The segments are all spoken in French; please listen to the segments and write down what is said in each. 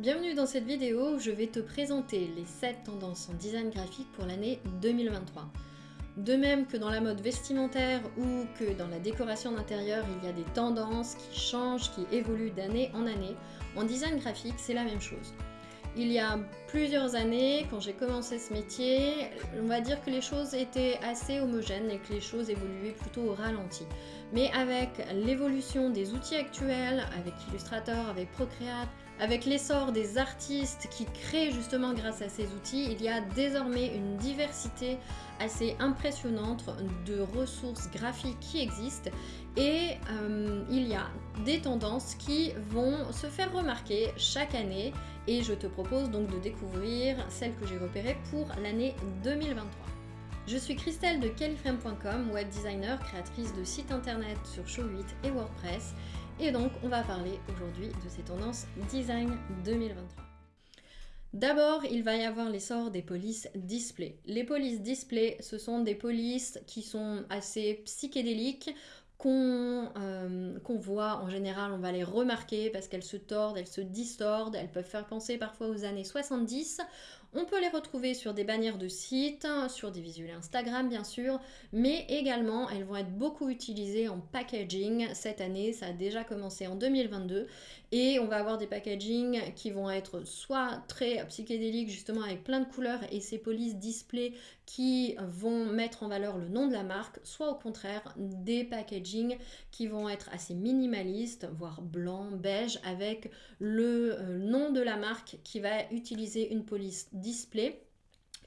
Bienvenue dans cette vidéo où je vais te présenter les 7 tendances en design graphique pour l'année 2023. De même que dans la mode vestimentaire ou que dans la décoration d'intérieur, il y a des tendances qui changent, qui évoluent d'année en année, en design graphique, c'est la même chose. Il y a plusieurs années, quand j'ai commencé ce métier, on va dire que les choses étaient assez homogènes et que les choses évoluaient plutôt au ralenti. Mais avec l'évolution des outils actuels, avec Illustrator, avec Procreate, avec l'essor des artistes qui créent justement grâce à ces outils, il y a désormais une diversité assez impressionnante de ressources graphiques qui existent et euh, il y a des tendances qui vont se faire remarquer chaque année et je te propose donc de découvrir celles que j'ai repérées pour l'année 2023. Je suis Christelle de Califrame.com, web designer, créatrice de sites internet sur Show 8 et WordPress et donc, on va parler aujourd'hui de ces tendances design 2023. D'abord, il va y avoir l'essor des polices display. Les polices display, ce sont des polices qui sont assez psychédéliques, qu'on euh, voit en général, on va les remarquer parce qu'elles se tordent, elles se distordent, elles peuvent faire penser parfois aux années 70. On peut les retrouver sur des bannières de sites, sur des visuels Instagram bien sûr, mais également elles vont être beaucoup utilisées en packaging cette année, ça a déjà commencé en 2022, et on va avoir des packaging qui vont être soit très psychédéliques justement avec plein de couleurs et ces polices display qui vont mettre en valeur le nom de la marque, soit au contraire des packaging qui vont être assez minimalistes, voire blanc, beige, avec le euh, nom de la marque qui va utiliser une police display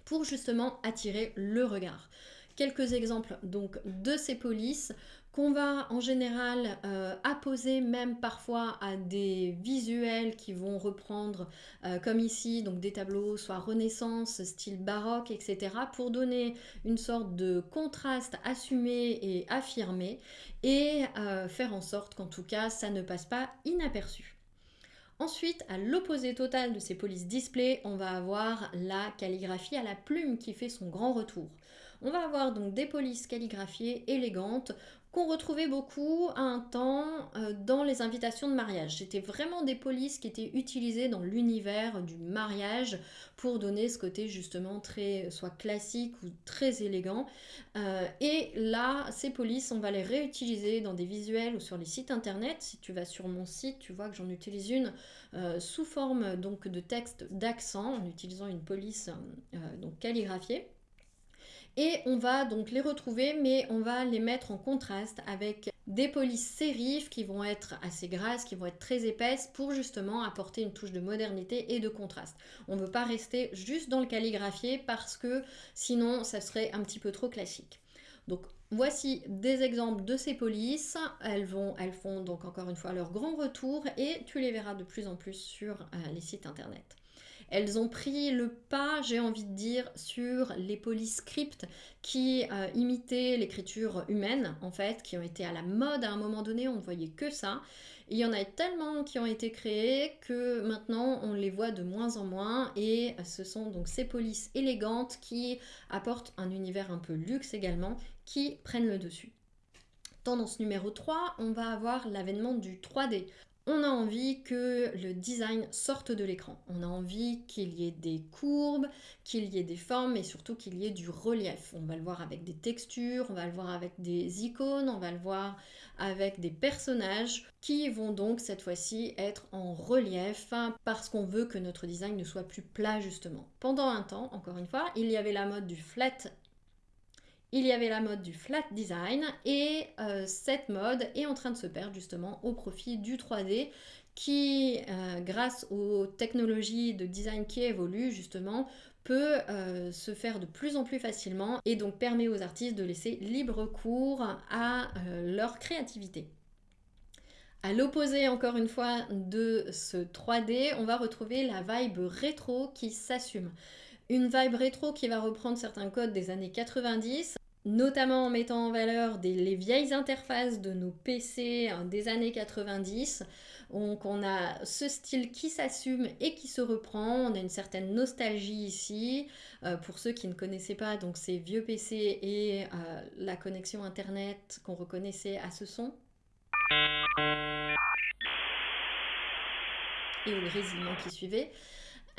pour justement attirer le regard. Quelques exemples donc de ces polices qu'on va en général euh, apposer même parfois à des visuels qui vont reprendre euh, comme ici donc des tableaux soit renaissance style baroque etc pour donner une sorte de contraste assumé et affirmé et euh, faire en sorte qu'en tout cas ça ne passe pas inaperçu. Ensuite, à l'opposé total de ces polices display, on va avoir la calligraphie à la plume qui fait son grand retour. On va avoir donc des polices calligraphiées élégantes qu'on retrouvait beaucoup à un temps euh, dans les invitations de mariage. C'était vraiment des polices qui étaient utilisées dans l'univers du mariage pour donner ce côté justement très soit classique ou très élégant. Euh, et là, ces polices, on va les réutiliser dans des visuels ou sur les sites internet. Si tu vas sur mon site, tu vois que j'en utilise une euh, sous forme donc de texte d'accent en utilisant une police donc calligraphiée. Et on va donc les retrouver, mais on va les mettre en contraste avec des polices sérifs qui vont être assez grasses, qui vont être très épaisses pour justement apporter une touche de modernité et de contraste. On ne veut pas rester juste dans le calligraphié parce que sinon ça serait un petit peu trop classique. Donc voici des exemples de ces polices. Elles, vont, elles font donc encore une fois leur grand retour et tu les verras de plus en plus sur euh, les sites internet. Elles ont pris le pas, j'ai envie de dire, sur les polyscripts qui euh, imitaient l'écriture humaine, en fait, qui ont été à la mode à un moment donné, on ne voyait que ça. il y en a tellement qui ont été créés que maintenant on les voit de moins en moins et ce sont donc ces polices élégantes qui apportent un univers un peu luxe également qui prennent le dessus. Tendance numéro 3, on va avoir l'avènement du 3D on a envie que le design sorte de l'écran. On a envie qu'il y ait des courbes, qu'il y ait des formes et surtout qu'il y ait du relief. On va le voir avec des textures, on va le voir avec des icônes, on va le voir avec des personnages qui vont donc cette fois-ci être en relief parce qu'on veut que notre design ne soit plus plat justement. Pendant un temps, encore une fois, il y avait la mode du flat il y avait la mode du flat design et euh, cette mode est en train de se perdre justement au profit du 3D qui, euh, grâce aux technologies de design qui évoluent justement, peut euh, se faire de plus en plus facilement et donc permet aux artistes de laisser libre cours à leur créativité. À l'opposé encore une fois de ce 3D, on va retrouver la vibe rétro qui s'assume. Une vibe rétro qui va reprendre certains codes des années 90 notamment en mettant en valeur les vieilles interfaces de nos PC hein, des années 90. Donc on a ce style qui s'assume et qui se reprend, on a une certaine nostalgie ici. Euh, pour ceux qui ne connaissaient pas donc ces vieux PC et euh, la connexion internet qu'on reconnaissait à ce son. et au grésillement qui suivait.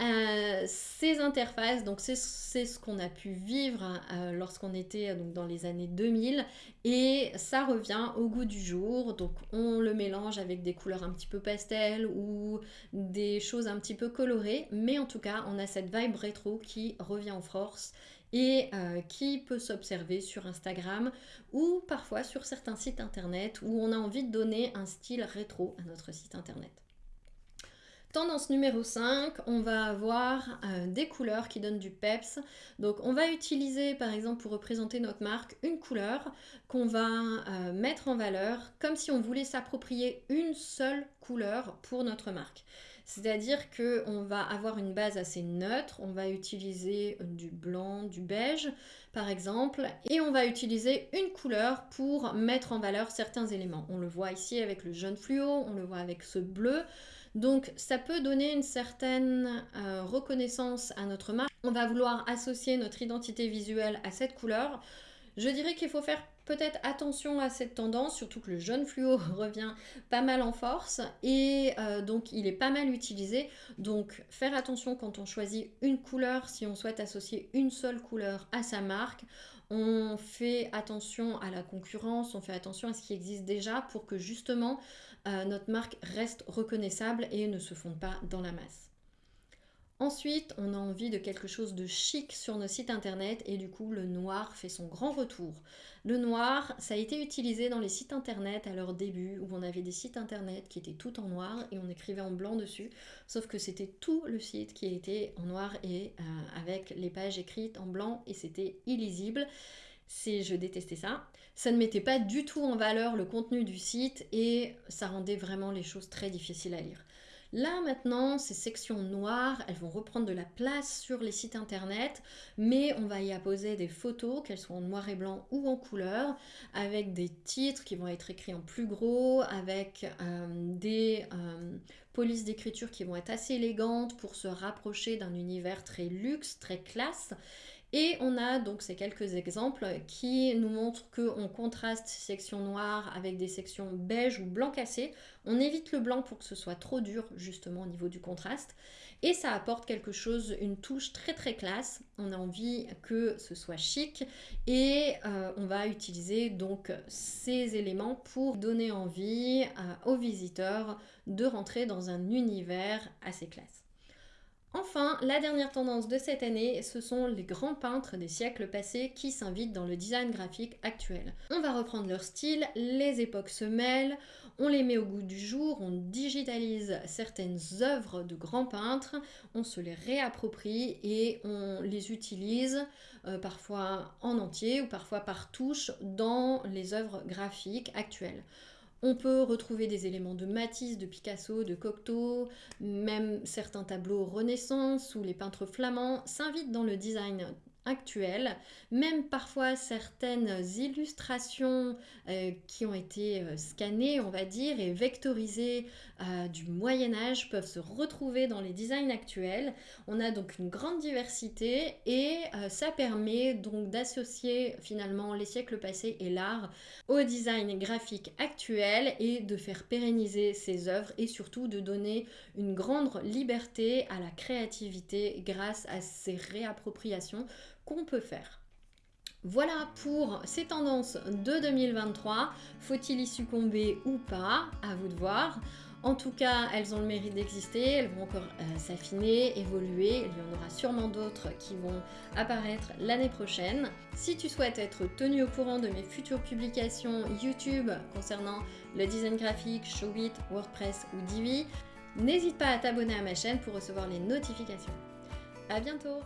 Euh, ces interfaces, donc c'est ce qu'on a pu vivre euh, lorsqu'on était donc, dans les années 2000 et ça revient au goût du jour. Donc on le mélange avec des couleurs un petit peu pastel ou des choses un petit peu colorées, mais en tout cas on a cette vibe rétro qui revient en force et euh, qui peut s'observer sur Instagram ou parfois sur certains sites internet où on a envie de donner un style rétro à notre site internet. Tendance numéro 5, on va avoir euh, des couleurs qui donnent du peps. Donc on va utiliser par exemple pour représenter notre marque une couleur qu'on va euh, mettre en valeur comme si on voulait s'approprier une seule couleur pour notre marque. C'est-à-dire qu'on va avoir une base assez neutre, on va utiliser du blanc, du beige par exemple, et on va utiliser une couleur pour mettre en valeur certains éléments. On le voit ici avec le jaune fluo, on le voit avec ce bleu. Donc ça peut donner une certaine euh, reconnaissance à notre marque. On va vouloir associer notre identité visuelle à cette couleur. Je dirais qu'il faut faire peut-être attention à cette tendance, surtout que le jaune fluo revient pas mal en force et euh, donc il est pas mal utilisé. Donc faire attention quand on choisit une couleur, si on souhaite associer une seule couleur à sa marque, on fait attention à la concurrence, on fait attention à ce qui existe déjà pour que justement euh, notre marque reste reconnaissable et ne se fonde pas dans la masse. Ensuite, on a envie de quelque chose de chic sur nos sites internet et du coup, le noir fait son grand retour. Le noir, ça a été utilisé dans les sites internet à leur début où on avait des sites internet qui étaient tout en noir et on écrivait en blanc dessus, sauf que c'était tout le site qui était en noir et euh, avec les pages écrites en blanc et c'était illisible je détestais ça. Ça ne mettait pas du tout en valeur le contenu du site et ça rendait vraiment les choses très difficiles à lire. Là maintenant, ces sections noires, elles vont reprendre de la place sur les sites internet, mais on va y apposer des photos, qu'elles soient en noir et blanc ou en couleur, avec des titres qui vont être écrits en plus gros, avec euh, des euh, polices d'écriture qui vont être assez élégantes pour se rapprocher d'un univers très luxe, très classe. Et on a donc ces quelques exemples qui nous montrent qu'on contraste sections noires avec des sections beige ou blanc cassé. On évite le blanc pour que ce soit trop dur justement au niveau du contraste. Et ça apporte quelque chose, une touche très très classe. On a envie que ce soit chic et euh, on va utiliser donc ces éléments pour donner envie euh, aux visiteurs de rentrer dans un univers assez classe. Enfin, la dernière tendance de cette année, ce sont les grands peintres des siècles passés qui s'invitent dans le design graphique actuel. On va reprendre leur style, les époques se mêlent, on les met au goût du jour, on digitalise certaines œuvres de grands peintres, on se les réapproprie et on les utilise euh, parfois en entier ou parfois par touche dans les œuvres graphiques actuelles. On peut retrouver des éléments de Matisse, de Picasso, de Cocteau, même certains tableaux Renaissance où les peintres flamands s'invitent dans le design actuelle, même parfois certaines illustrations euh, qui ont été euh, scannées, on va dire, et vectorisées euh, du Moyen Âge peuvent se retrouver dans les designs actuels. On a donc une grande diversité et ça permet donc d'associer finalement les siècles passés et l'art au design graphique actuel et de faire pérenniser ces œuvres et surtout de donner une grande liberté à la créativité grâce à ces réappropriations qu'on peut faire. Voilà pour ces tendances de 2023. Faut-il y succomber ou pas? À vous de voir. En tout cas, elles ont le mérite d'exister, elles vont encore euh, s'affiner, évoluer. Il y en aura sûrement d'autres qui vont apparaître l'année prochaine. Si tu souhaites être tenu au courant de mes futures publications YouTube concernant le design graphique, Showit, WordPress ou Divi, n'hésite pas à t'abonner à ma chaîne pour recevoir les notifications. A bientôt